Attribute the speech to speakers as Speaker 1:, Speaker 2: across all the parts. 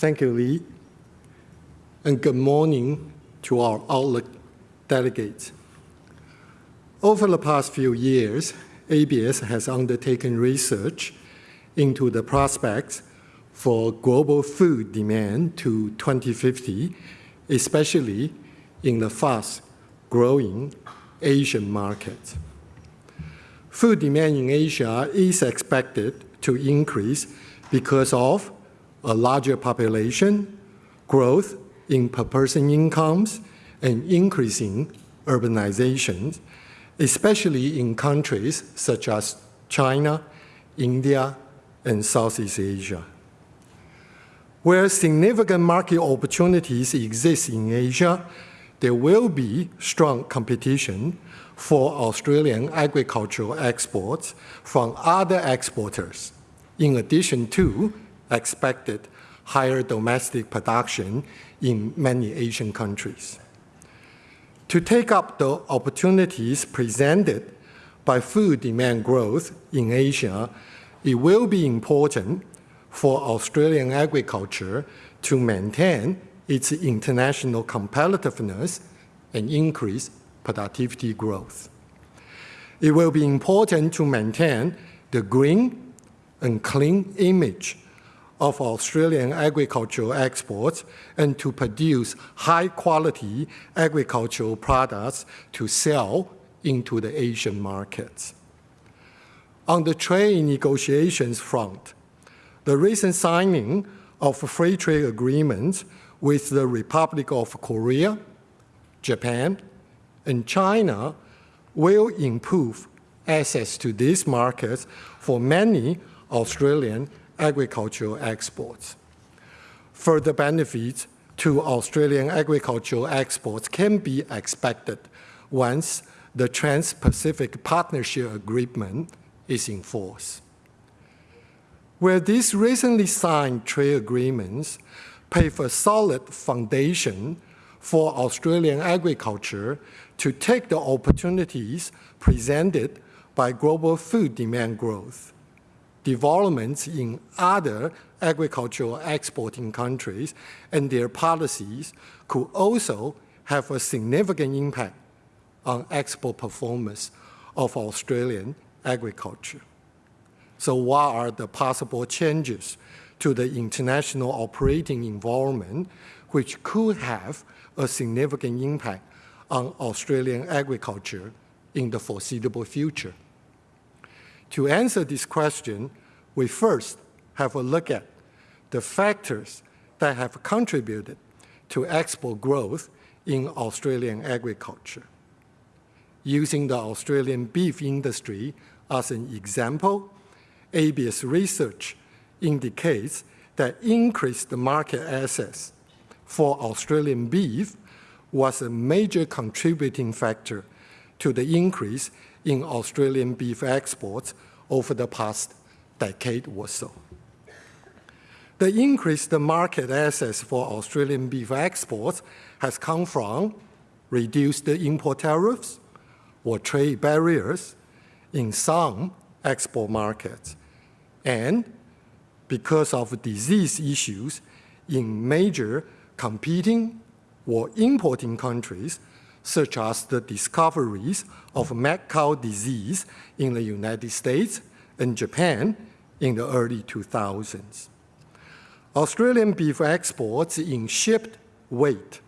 Speaker 1: Thank you, Lee. And good morning to our Outlook delegates. Over the past few years, ABARES has undertaken research into the prospects for global food demand to 2050, especially in the fast-growing Asian market. Food demand in Asia is expected to increase because of a larger population, growth in per-person incomes, and increasing urbanization, especially in countries such as China, India, and Southeast Asia. Where significant market opportunities exist in Asia, there will be strong competition for Australian agricultural exports from other exporters, in addition to expected higher domestic production in many Asian countries. To take up the opportunities presented by food demand growth in Asia, it will be important for Australian agriculture to maintain its international competitiveness and increase productivity growth. It will be important to maintain the green and clean image of Australian agricultural exports and to produce high-quality agricultural products to sell into the Asian markets. On the trade negotiations front, the recent signing of free trade agreements with the Republic of Korea, Japan, and China will improve access to these markets for many Australian agricultural exports. Further benefits to Australian agricultural exports can be expected once the Trans-Pacific Partnership Agreement is in force. Where these recently signed trade agreements pave a solid foundation for Australian agriculture to take the opportunities presented by global food demand growth, developments in other agricultural exporting countries and their policies could also have a significant impact on export performance of Australian agriculture. So what are the possible changes to the international operating environment which could have a significant impact on Australian agriculture in the foreseeable future? To answer this question, we first have a look at the factors that have contributed to export growth in Australian agriculture. Using the Australian beef industry as an example, ABARES research indicates that increased market access for Australian beef was a major contributing factor to the increase in Australian beef exports over the past decade or so. The increased market access for Australian beef exports has come from reduced import tariffs or trade barriers in some export markets, and because of disease issues in major competing or importing countries, such as the discoveries of mad cow disease in the United States and Japan in the early 2000s. Australian beef exports in shipped weight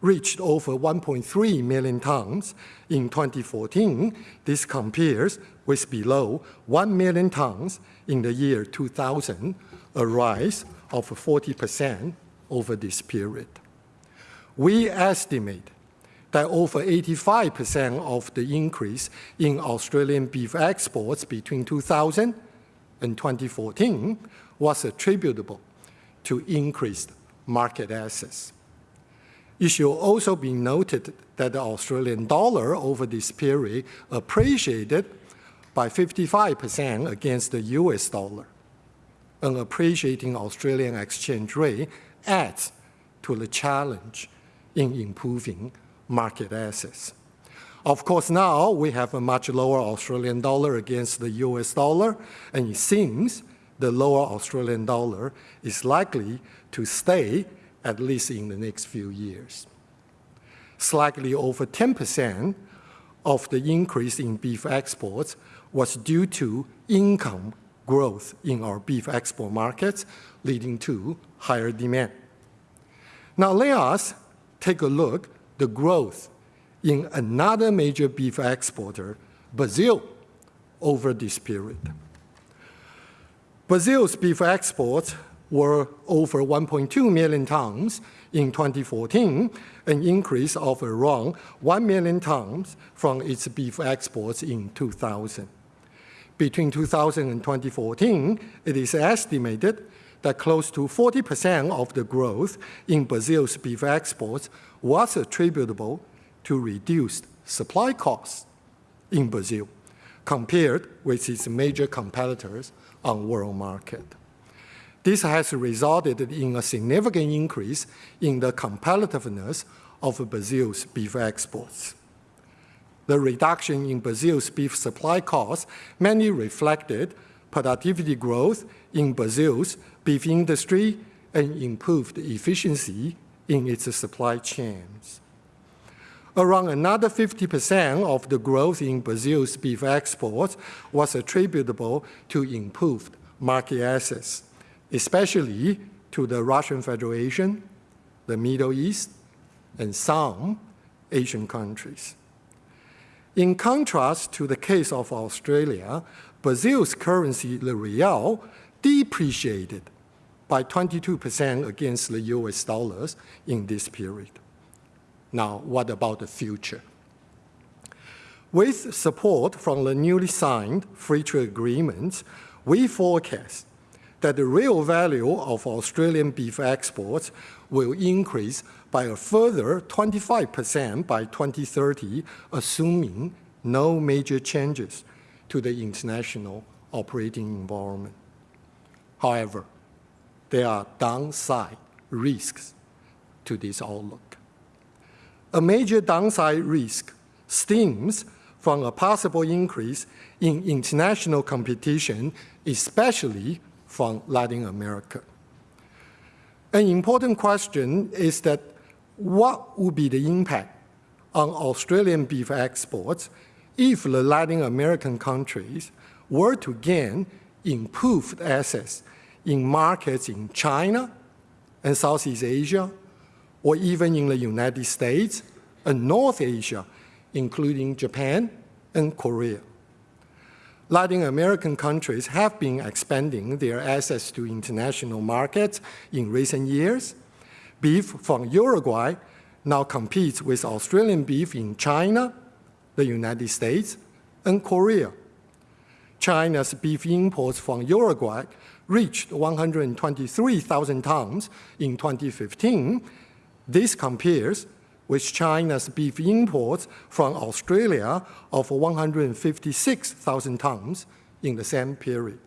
Speaker 1: reached over 1.3 million tons in 2014. This compares with below 1 million tons in the year 2000, a rise of 40% over this period. We estimate that over 85% of the increase in Australian beef exports between 2000 and 2014 was attributable to increased market access. It should also be noted that the Australian dollar over this period appreciated by 55% against the US dollar. An appreciating Australian exchange rate adds to the challenge in improving market access. Of course, now we have a much lower Australian dollar against the US dollar, and it seems the lower Australian dollar is likely to stay at least in the next few years. Slightly over 10% of the increase in beef exports was due to income growth in our beef export markets, leading to higher demand. Now let us take a look the growth in another major beef exporter, Brazil, over this period. Brazil's beef exports were over 1.2 million tons in 2014, an increase of around 1 million tons from its beef exports in 2000. Between 2000 and 2014, it is estimated that close to 40% of the growth in Brazil's beef exports was attributable to reduced supply costs in Brazil compared with its major competitors on world market. This has resulted in a significant increase in the competitiveness of Brazil's beef exports. The reduction in Brazil's beef supply costs mainly reflected productivity growth in Brazil's beef industry and improved efficiency in its supply chains. Around another 50% of the growth in Brazil's beef exports was attributable to improved market access especially to the Russian Federation, the Middle East, and some Asian countries. In contrast to the case of Australia, Brazil's currency, the real, depreciated by 22% against the US dollars in this period. Now, what about the future? With support from the newly signed free trade agreements, we forecast that the real value of Australian beef exports will increase by a further 25% by 2030, assuming no major changes to the international operating environment. However, there are downside risks to this outlook. A major downside risk stems from a possible increase in international competition, especially from Latin America. An important question is that what would be the impact on Australian beef exports if the Latin American countries were to gain improved access in markets in China and Southeast Asia, or even in the United States and North Asia, including Japan and Korea. Latin American countries have been expanding their access to international markets in recent years. Beef from Uruguay now competes with Australian beef in China, the United States, and Korea. China's beef imports from Uruguay reached 123,000 tons in 2015. This compares with China's beef imports from Australia of 156,000 tons in the same period.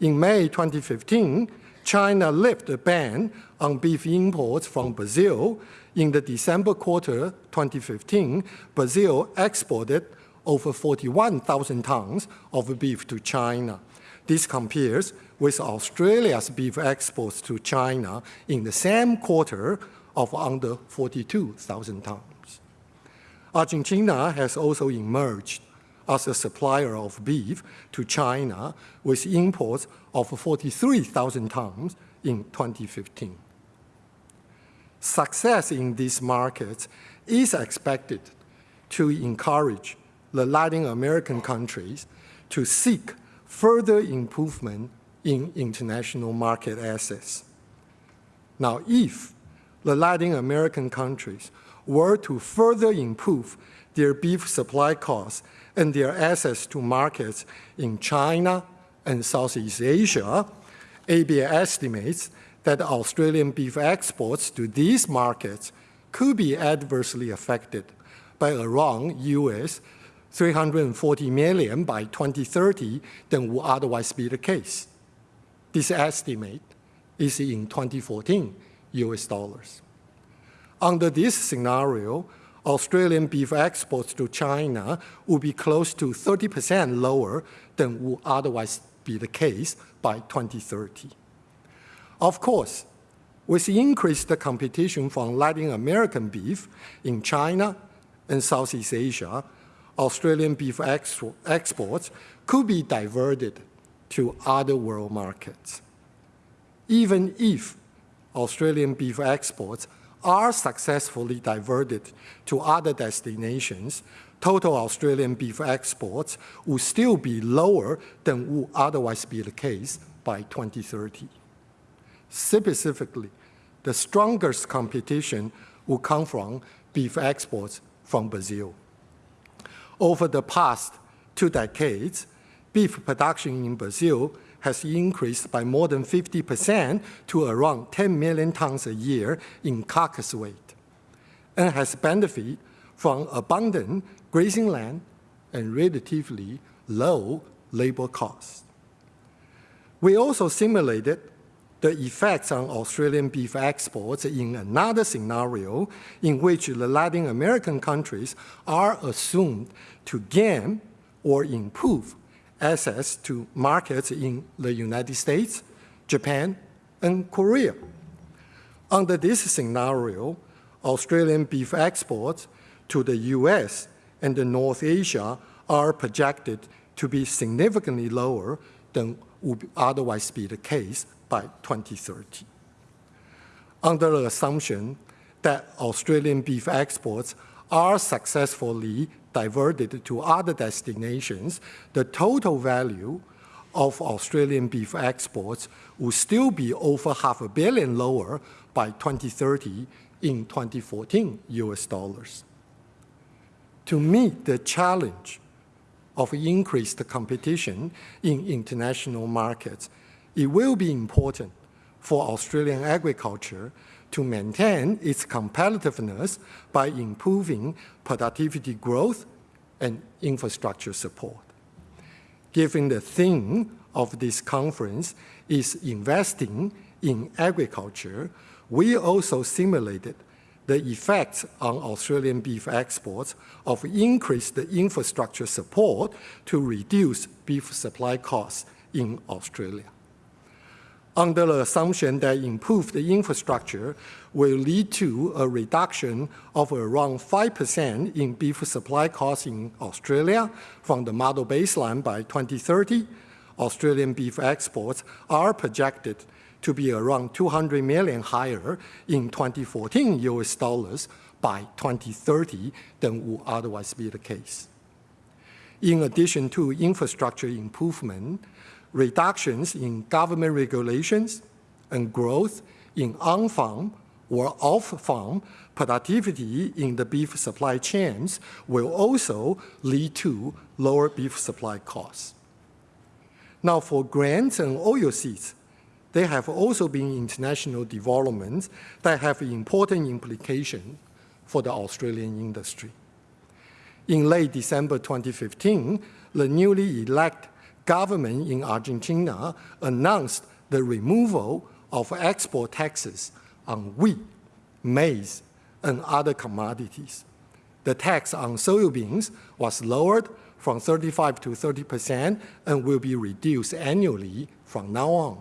Speaker 1: In May 2015, China lifted a ban on beef imports from Brazil. In the December quarter 2015, Brazil exported over 41,000 tons of beef to China. This compares with Australia's beef exports to China in the same quarter of under 42,000 tons. Argentina has also emerged as a supplier of beef to China with imports of 43,000 tons in 2015. Success in these markets is expected to encourage the Latin American countries to seek further improvement in international market access. Now, if the Latin American countries were to further improve their beef supply costs and their access to markets in China and Southeast Asia, ABARES estimates that Australian beef exports to these markets could be adversely affected by around US 340 million by 2030 than would otherwise be the case. This estimate is in 2014 US dollars. Under this scenario, Australian beef exports to China would be close to 30% lower than would otherwise be the case by 2030. Of course, with increased competition from Latin American beef in China and Southeast Asia, Australian beef exports could be diverted to other world markets. Even if Australian beef exports are successfully diverted to other destinations, total Australian beef exports will still be lower than would otherwise be the case by 2030. Specifically, the strongest competition will come from beef exports from Brazil. Over the past two decades, beef production in Brazil has increased by more than 50% to around 10 million tons a year in carcass weight, and has benefited from abundant grazing land and relatively low labor costs. We also simulated the effects on Australian beef exports in another scenario in which the Latin American countries are assumed to gain or improve access to markets in the United States, Japan, and Korea. Under this scenario, Australian beef exports to the US and North Asia are projected to be significantly lower than would otherwise be the case by 2030. Under the assumption that Australian beef exports are successfully diverted to other destinations, the total value of Australian beef exports will still be over half a billion lower by 2030 in 2014 US dollars. To meet the challenge of increased competition in international markets, it will be important for Australian agriculture to maintain its competitiveness by improving productivity growth and infrastructure support. Given the theme of this conference is investing in agriculture, we also simulated the effects on Australian beef exports of increased infrastructure support to reduce beef supply costs in Australia under the assumption that improved infrastructure will lead to a reduction of around 5% in beef supply costs in Australia from the model baseline by 2030, Australian beef exports are projected to be around 200 million higher in 2014 US dollars by 2030 than would otherwise be the case. In addition to infrastructure improvement, reductions in government regulations and growth in on-farm or off-farm productivity in the beef supply chains will also lead to lower beef supply costs. Now for grains and oilseeds, there have also been international developments that have important implications for the Australian industry. In late December 2015, the newly elected government in Argentina announced the removal of export taxes on wheat, maize, and other commodities. The tax on soybeans was lowered from 35 to 30 percent and will be reduced annually from now on.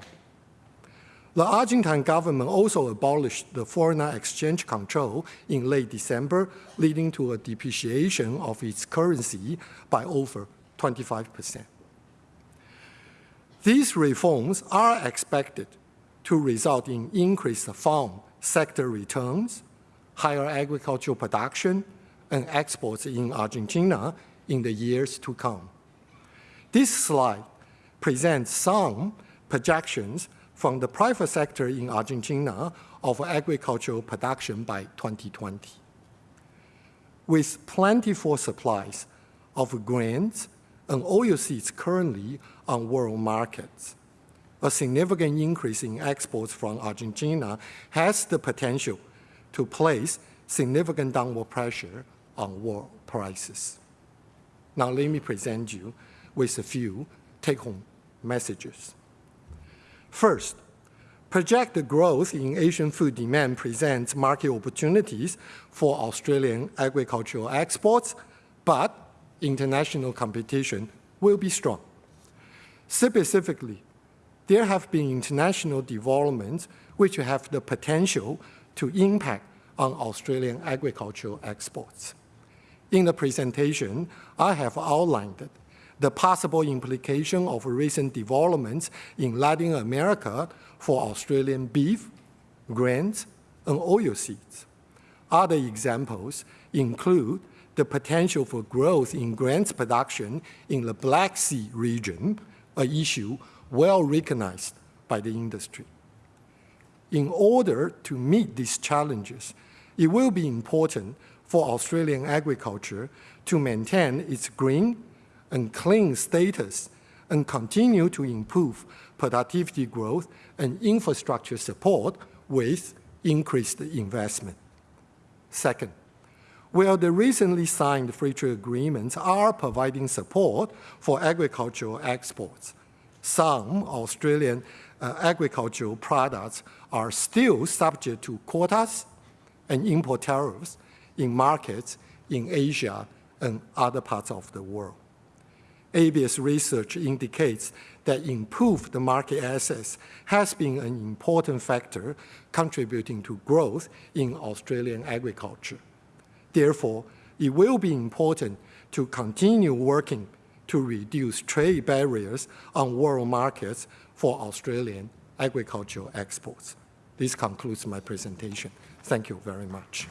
Speaker 1: The Argentine government also abolished the foreign exchange control in late December, leading to a depreciation of its currency by over 25 percent. These reforms are expected to result in increased farm sector returns, higher agricultural production, and exports in Argentina in the years to come. This slide presents some projections from the private sector in Argentina of agricultural production by 2020. With plentiful supplies of grains and oilseeds currently on world markets. A significant increase in exports from Argentina has the potential to place significant downward pressure on world prices. Now let me present you with a few take-home messages. First, projected growth in Asian food demand presents market opportunities for Australian agricultural exports, but international competition will be strong. Specifically, there have been international developments which have the potential to impact on Australian agricultural exports. In the presentation, I have outlined the possible implication of recent developments in Latin America for Australian beef, grains, and oilseeds. Other examples include the potential for growth in grains production in the Black Sea region, an issue well recognized by the industry. In order to meet these challenges, it will be important for Australian agriculture to maintain its green and clean status and continue to improve productivity growth and infrastructure support with increased investment. Second, while the recently signed free trade agreements are providing support for agricultural exports, some Australian uh, agricultural products are still subject to quotas and import tariffs in markets in Asia and other parts of the world. ABARES research indicates that improved market access has been an important factor contributing to growth in Australian agriculture. Therefore, it will be important to continue working to reduce trade barriers on world markets for Australian agricultural exports. This concludes my presentation. Thank you very much.